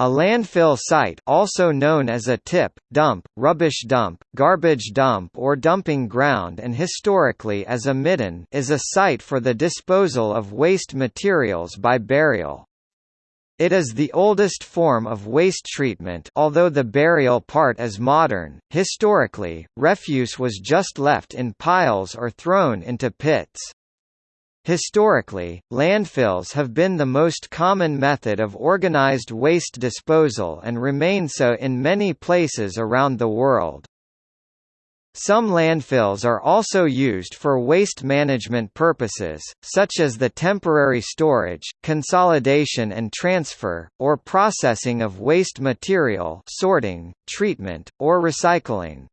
A landfill site also known as a tip, dump, rubbish dump, garbage dump or dumping ground and historically as a midden is a site for the disposal of waste materials by burial. It is the oldest form of waste treatment although the burial part is modern. Historically, refuse was just left in piles or thrown into pits. Historically, landfills have been the most common method of organized waste disposal and remain so in many places around the world. Some landfills are also used for waste management purposes, such as the temporary storage, consolidation and transfer, or processing of waste material sorting, treatment, or recycling.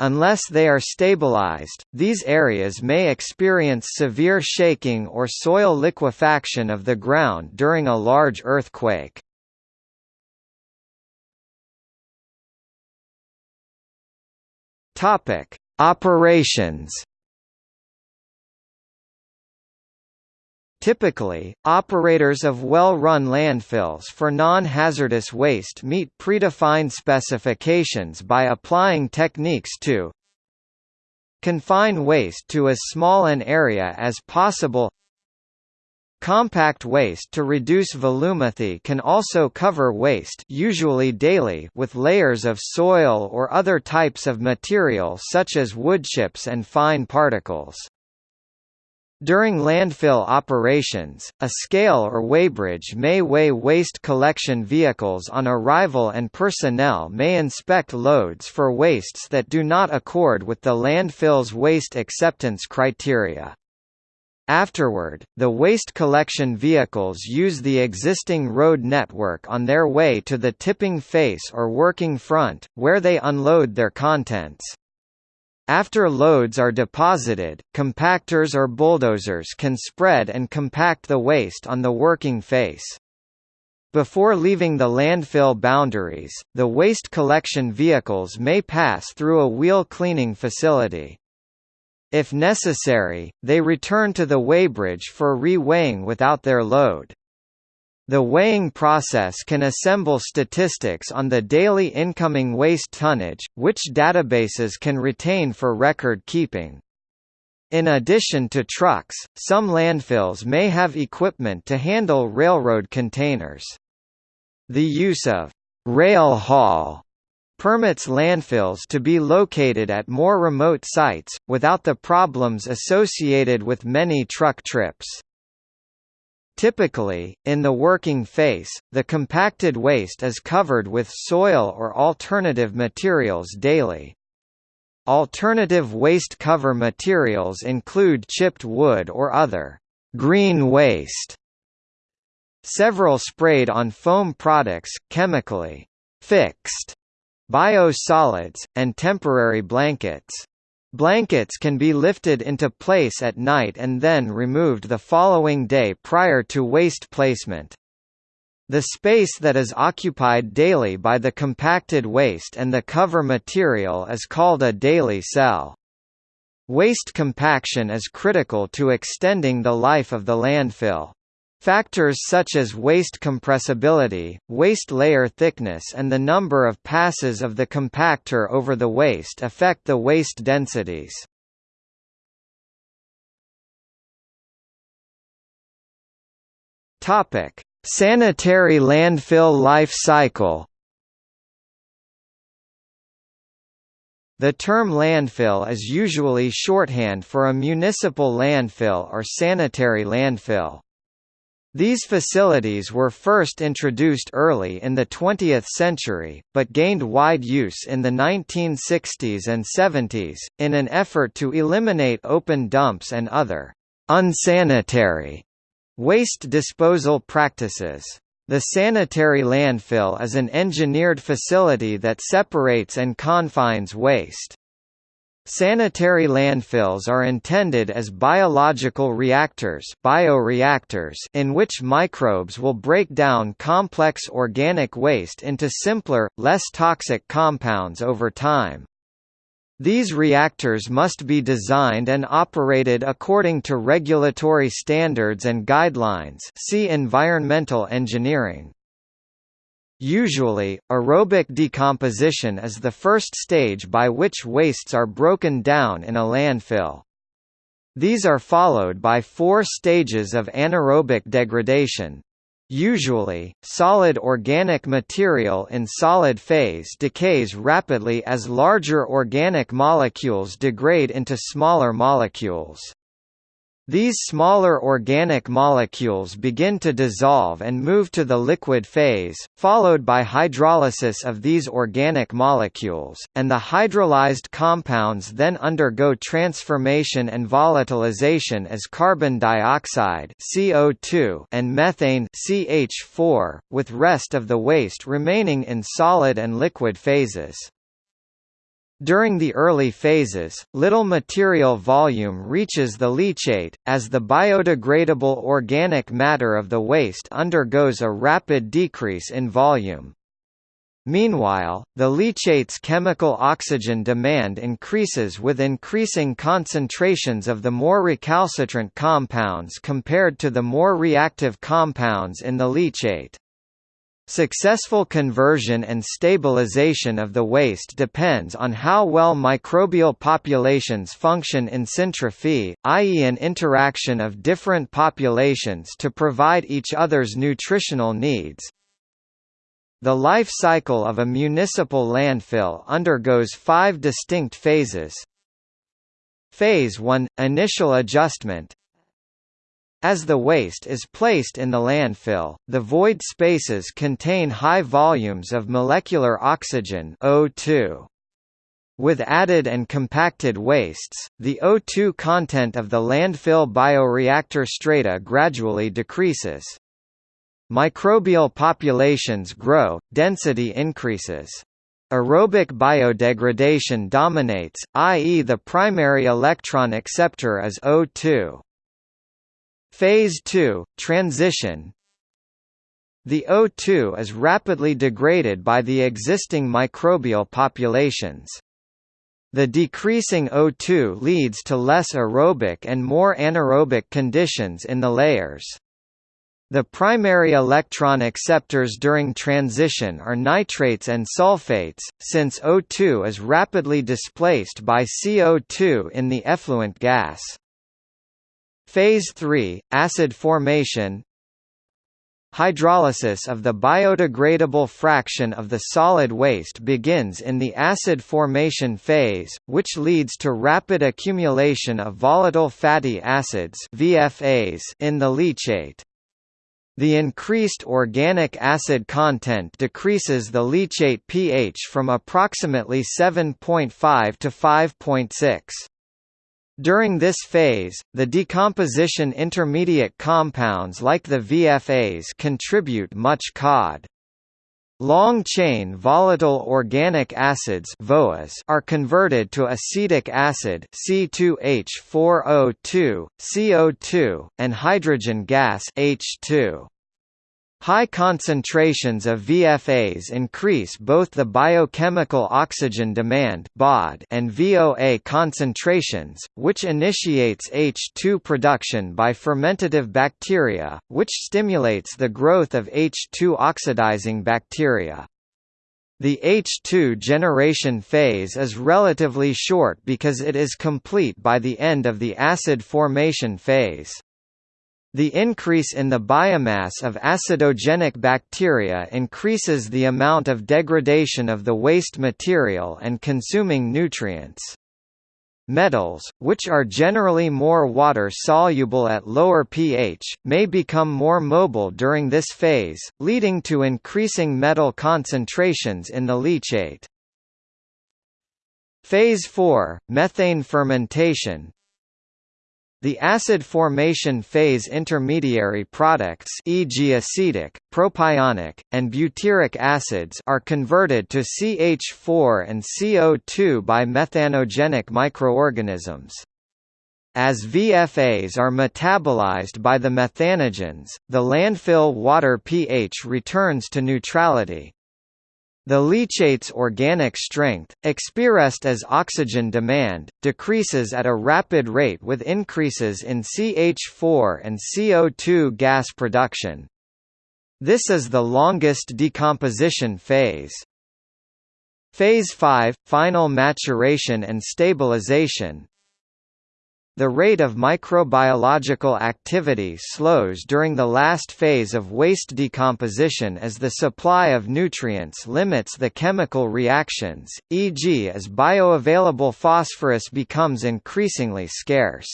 Unless they are stabilized, these areas may experience severe shaking or soil liquefaction of the ground during a large earthquake. Topic: Operations Typically, operators of well-run landfills for non-hazardous waste meet predefined specifications by applying techniques to confine waste to as small an area as possible Compact waste to reduce volumetry can also cover waste usually daily with layers of soil or other types of material such as woodchips and fine particles. During landfill operations, a scale or weighbridge may weigh waste collection vehicles on arrival and personnel may inspect loads for wastes that do not accord with the landfill's waste acceptance criteria. Afterward, the waste collection vehicles use the existing road network on their way to the tipping face or working front, where they unload their contents. After loads are deposited, compactors or bulldozers can spread and compact the waste on the working face. Before leaving the landfill boundaries, the waste collection vehicles may pass through a wheel cleaning facility. If necessary, they return to the weighbridge for re-weighing without their load. The weighing process can assemble statistics on the daily incoming waste tonnage, which databases can retain for record keeping. In addition to trucks, some landfills may have equipment to handle railroad containers. The use of rail haul permits landfills to be located at more remote sites, without the problems associated with many truck trips. Typically, in the working face, the compacted waste is covered with soil or alternative materials daily. Alternative waste cover materials include chipped wood or other green waste. Several sprayed on foam products, chemically fixed, biosolids, and temporary blankets. Blankets can be lifted into place at night and then removed the following day prior to waste placement. The space that is occupied daily by the compacted waste and the cover material is called a daily cell. Waste compaction is critical to extending the life of the landfill. Factors such as waste compressibility, waste layer thickness and the number of passes of the compactor over the waste affect the waste densities. Sanitary landfill life cycle. The term landfill is usually shorthand for a municipal landfill or sanitary landfill. These facilities were first introduced early in the 20th century, but gained wide use in the 1960s and 70s, in an effort to eliminate open dumps and other unsanitary waste disposal practices. The sanitary landfill is an engineered facility that separates and confines waste. Sanitary landfills are intended as biological reactors, bioreactors in which microbes will break down complex organic waste into simpler, less toxic compounds over time. These reactors must be designed and operated according to regulatory standards and guidelines see environmental engineering. Usually, aerobic decomposition is the first stage by which wastes are broken down in a landfill. These are followed by four stages of anaerobic degradation. Usually, solid organic material in solid phase decays rapidly as larger organic molecules degrade into smaller molecules. These smaller organic molecules begin to dissolve and move to the liquid phase, followed by hydrolysis of these organic molecules, and the hydrolyzed compounds then undergo transformation and volatilization as carbon dioxide CO2 and methane CH4, with rest of the waste remaining in solid and liquid phases. During the early phases, little material volume reaches the leachate, as the biodegradable organic matter of the waste undergoes a rapid decrease in volume. Meanwhile, the leachate's chemical oxygen demand increases with increasing concentrations of the more recalcitrant compounds compared to the more reactive compounds in the leachate. Successful conversion and stabilization of the waste depends on how well microbial populations function in syntrophy, i.e. an interaction of different populations to provide each other's nutritional needs. The life cycle of a municipal landfill undergoes five distinct phases. Phase 1 – Initial adjustment as the waste is placed in the landfill, the void spaces contain high volumes of molecular oxygen O2. With added and compacted wastes, the O2 content of the landfill bioreactor strata gradually decreases. Microbial populations grow, density increases. Aerobic biodegradation dominates, i.e. the primary electron acceptor is O2. Phase 2, transition The O2 is rapidly degraded by the existing microbial populations. The decreasing O2 leads to less aerobic and more anaerobic conditions in the layers. The primary electron acceptors during transition are nitrates and sulfates, since O2 is rapidly displaced by CO2 in the effluent gas. Phase 3 – Acid formation Hydrolysis of the biodegradable fraction of the solid waste begins in the acid formation phase, which leads to rapid accumulation of volatile fatty acids VFAs in the leachate. The increased organic acid content decreases the leachate pH from approximately 7.5 to 5.6. During this phase, the decomposition intermediate compounds like the VFAs contribute much COD. Long-chain volatile organic acids are converted to acetic acid C2H4O2, CO2, and hydrogen gas H2. High concentrations of VFAs increase both the biochemical oxygen demand and VOA concentrations, which initiates H2 production by fermentative bacteria, which stimulates the growth of H2 oxidizing bacteria. The H2 generation phase is relatively short because it is complete by the end of the acid formation phase. The increase in the biomass of acidogenic bacteria increases the amount of degradation of the waste material and consuming nutrients. Metals, which are generally more water-soluble at lower pH, may become more mobile during this phase, leading to increasing metal concentrations in the leachate. Phase 4, methane fermentation, the acid formation phase intermediary products e.g. acetic, propionic, and butyric acids are converted to CH4 and CO2 by methanogenic microorganisms. As VFAs are metabolized by the methanogens, the landfill water pH returns to neutrality. The leachate's organic strength, expressed as oxygen demand, decreases at a rapid rate with increases in CH4 and CO2 gas production. This is the longest decomposition phase. Phase 5 – Final maturation and stabilization The rate of microbiological activity slows during the last phase of waste decomposition as the supply of nutrients limits the chemical reactions, e.g. as bioavailable phosphorus becomes increasingly scarce.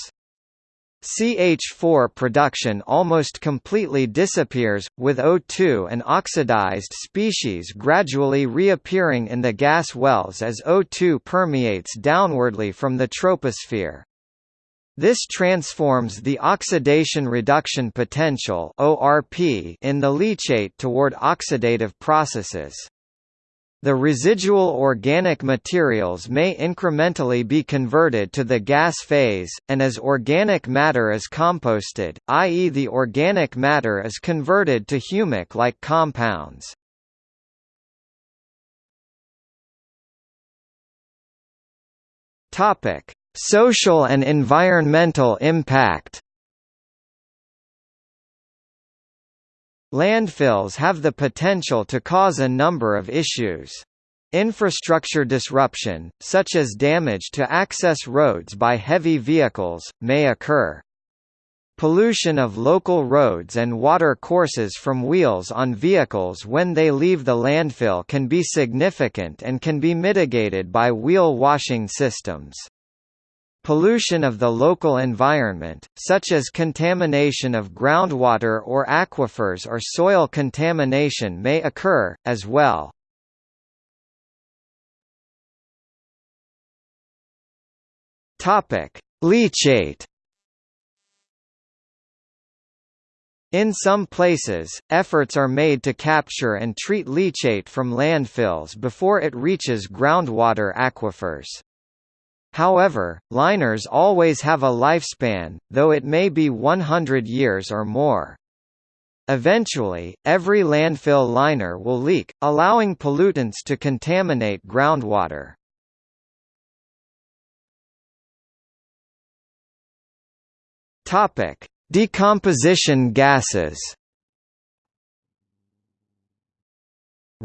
CH4 production almost completely disappears, with O2 and oxidized species gradually reappearing in the gas wells as O2 permeates downwardly from the troposphere. This transforms the oxidation reduction potential in the leachate toward oxidative processes. The residual organic materials may incrementally be converted to the gas phase, and as organic matter is composted, i.e. the organic matter is converted to humic-like compounds. Social and environmental impact Landfills have the potential to cause a number of issues. Infrastructure disruption, such as damage to access roads by heavy vehicles, may occur. Pollution of local roads and water courses from wheels on vehicles when they leave the landfill can be significant and can be mitigated by wheel washing systems. Pollution of the local environment, such as contamination of groundwater or aquifers or soil contamination may occur, as well. Leachate In some places, efforts are made to capture and treat leachate from landfills before it reaches groundwater aquifers. However, liners always have a lifespan, though it may be 100 years or more. Eventually, every landfill liner will leak, allowing pollutants to contaminate groundwater. Decomposition gases.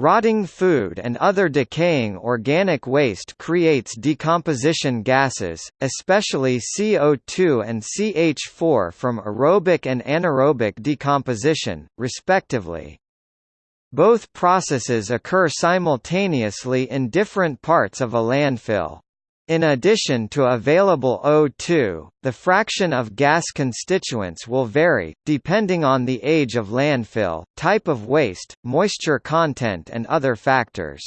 Rotting food and other decaying organic waste creates decomposition gases, especially CO2 and CH4 from aerobic and anaerobic decomposition, respectively. Both processes occur simultaneously in different parts of a landfill. In addition to available O2, the fraction of gas constituents will vary, depending on the age of landfill, type of waste, moisture content and other factors.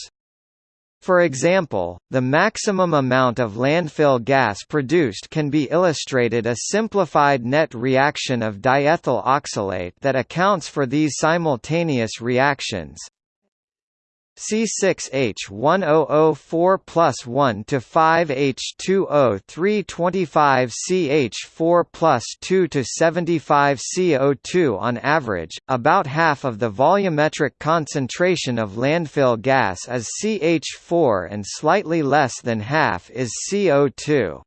For example, the maximum amount of landfill gas produced can be illustrated a simplified net reaction of diethyl oxalate that accounts for these simultaneous reactions. C6H1004 plus 1 to 5H2O325 CH4 plus 2 to 75 CO2 on average, about half of the volumetric concentration of landfill gas is CH4 and slightly less than half is CO2.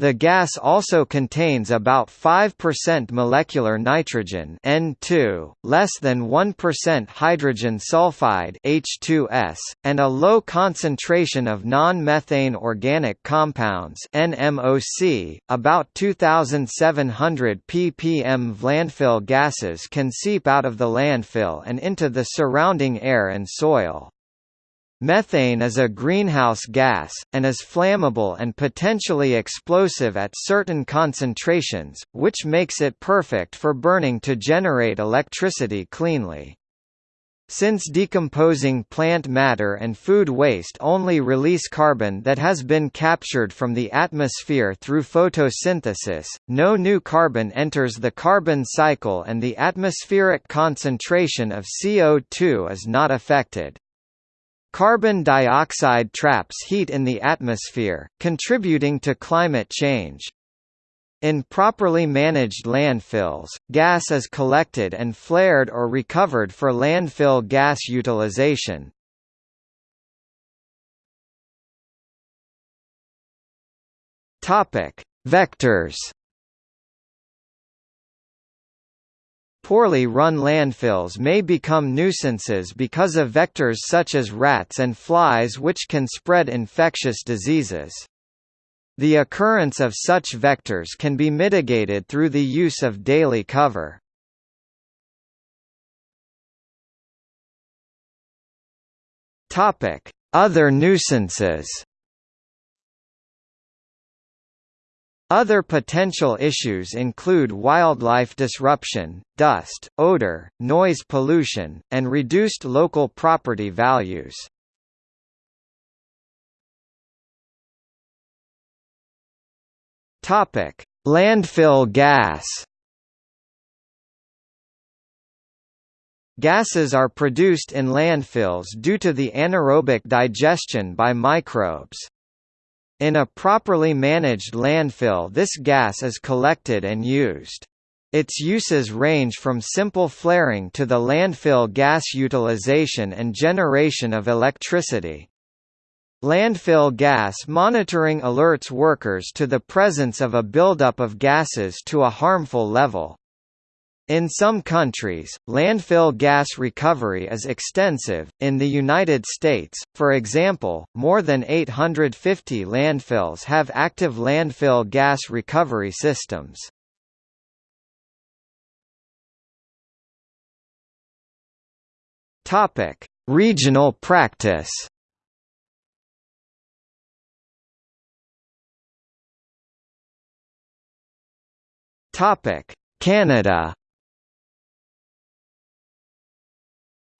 The gas also contains about 5% molecular nitrogen N2, less than 1% hydrogen sulfide H2S, and a low concentration of non-methane organic compounds NMOC. About 2700 ppm landfill gases can seep out of the landfill and into the surrounding air and soil. Methane is a greenhouse gas, and is flammable and potentially explosive at certain concentrations, which makes it perfect for burning to generate electricity cleanly. Since decomposing plant matter and food waste only release carbon that has been captured from the atmosphere through photosynthesis, no new carbon enters the carbon cycle and the atmospheric concentration of CO2 is not affected. Carbon dioxide traps heat in the atmosphere, contributing to climate change. In properly managed landfills, gas is collected and flared or recovered for landfill gas utilization. Vectors poorly run landfills may become nuisances because of vectors such as rats and flies which can spread infectious diseases. The occurrence of such vectors can be mitigated through the use of daily cover. Other nuisances Other potential issues include wildlife disruption, dust, odor, noise pollution, and reduced local property values. Topic: Landfill gas. Gases are produced in landfills due to the anaerobic digestion by microbes. In a properly managed landfill this gas is collected and used. Its uses range from simple flaring to the landfill gas utilization and generation of electricity. Landfill gas monitoring alerts workers to the presence of a buildup of gases to a harmful level. In some countries, landfill gas recovery is extensive. In the United States, for example, more than 850 landfills have active landfill gas recovery systems. Topic: Regional practice. Topic: Canada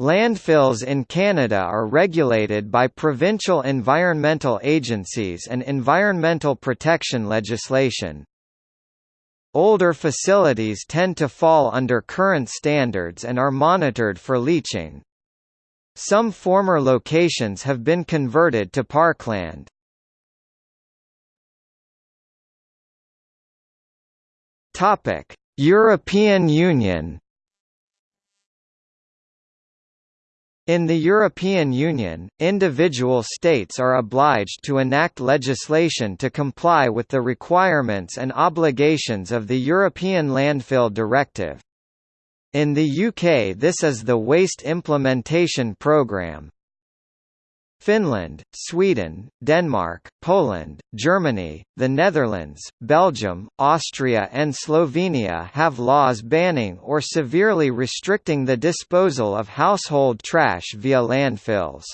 Landfills in Canada are regulated by provincial environmental agencies and environmental protection legislation. Older facilities tend to fall under current standards and are monitored for leaching. Some former locations have been converted to parkland. European Union In the European Union, individual states are obliged to enact legislation to comply with the requirements and obligations of the European Landfill Directive. In the UK this is the Waste Implementation Programme. Finland, Sweden, Denmark, Poland, Germany, the Netherlands, Belgium, Austria and Slovenia have laws banning or severely restricting the disposal of household trash via landfills.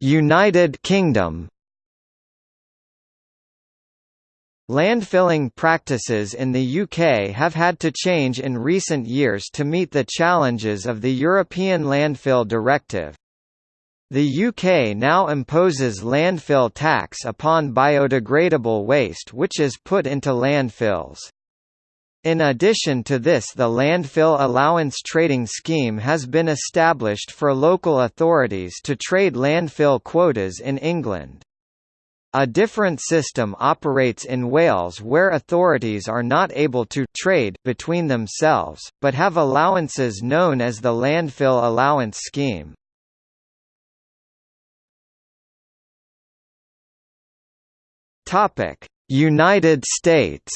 United Kingdom Landfilling practices in the UK have had to change in recent years to meet the challenges of the European Landfill Directive. The UK now imposes landfill tax upon biodegradable waste which is put into landfills. In addition to this the landfill allowance trading scheme has been established for local authorities to trade landfill quotas in England. A different system operates in Wales where authorities are not able to trade between themselves, but have allowances known as the Landfill Allowance Scheme. United States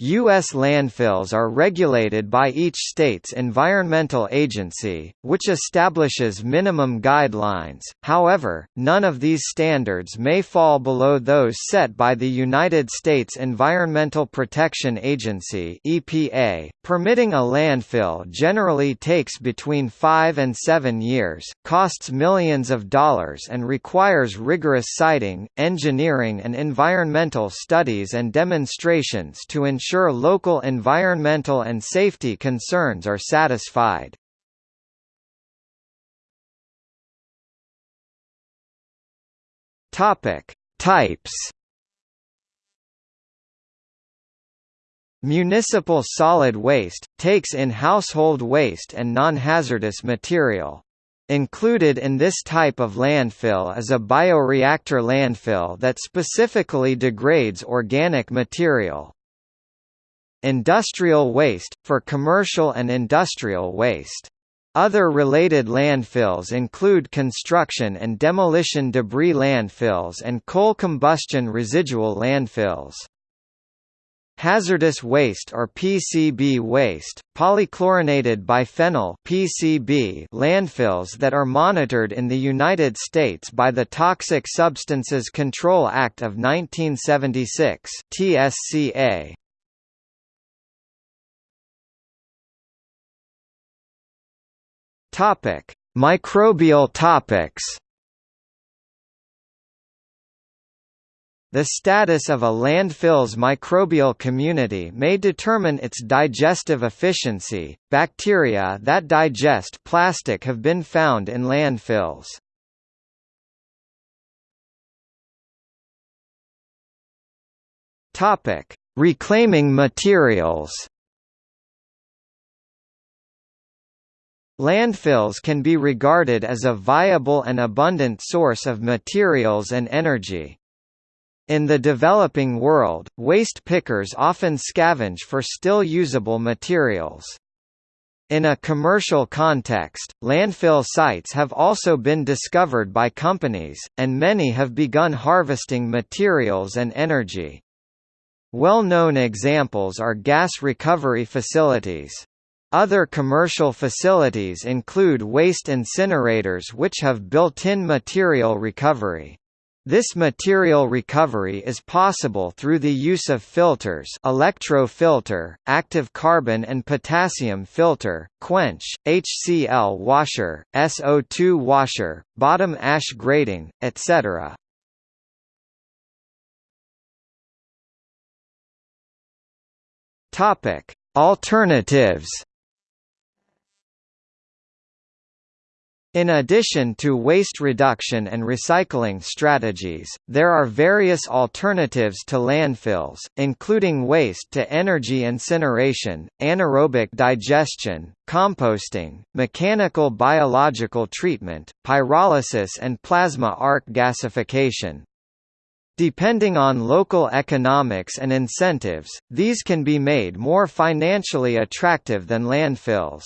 U.S. landfills are regulated by each state's environmental agency, which establishes minimum guidelines, however, none of these standards may fall below those set by the United States Environmental Protection Agency EPA. Permitting a landfill generally takes between five and seven years, costs millions of dollars and requires rigorous siting, engineering and environmental studies and demonstrations to ensure ensure local environmental and safety concerns are satisfied. Topic: Types Municipal solid waste, takes in household waste and non-hazardous material. Included in this type of landfill is a bioreactor landfill that specifically degrades organic material. Industrial waste, for commercial and industrial waste. Other related landfills include construction and demolition debris landfills and coal combustion residual landfills. Hazardous waste or PCB waste, polychlorinated biphenyl PCB landfills that are monitored in the United States by the Toxic Substances Control Act of 1976 TSCA. Topic: Microbial topics. The status of a landfill's microbial community may determine its digestive efficiency. Bacteria that digest plastic have been found in landfills. Topic: Reclaiming materials. Landfills can be regarded as a viable and abundant source of materials and energy. In the developing world, waste pickers often scavenge for still usable materials. In a commercial context, landfill sites have also been discovered by companies, and many have begun harvesting materials and energy. Well-known examples are gas recovery facilities. Other commercial facilities include waste incinerators which have built-in material recovery. This material recovery is possible through the use of filters electrofilter, active carbon and potassium filter, quench, HCl washer, SO2 washer, bottom ash grating, etc. Alternatives In addition to waste reduction and recycling strategies, there are various alternatives to landfills, including waste-to-energy incineration, anaerobic digestion, composting, mechanical biological treatment, pyrolysis and plasma arc gasification. Depending on local economics and incentives, these can be made more financially attractive than landfills.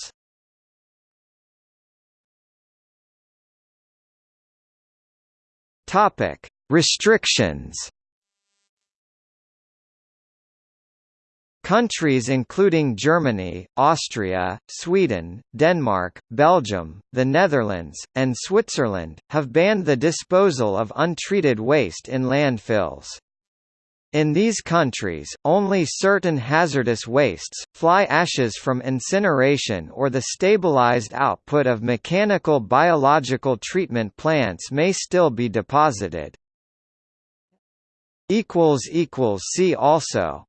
Topic: Restrictions. Countries including Germany, Austria, Sweden, Denmark, Belgium, the Netherlands, and Switzerland, have banned the disposal of untreated waste in landfills. In these countries, only certain hazardous wastes, fly ashes from incineration or the stabilized output of mechanical biological treatment plants may still be deposited. See also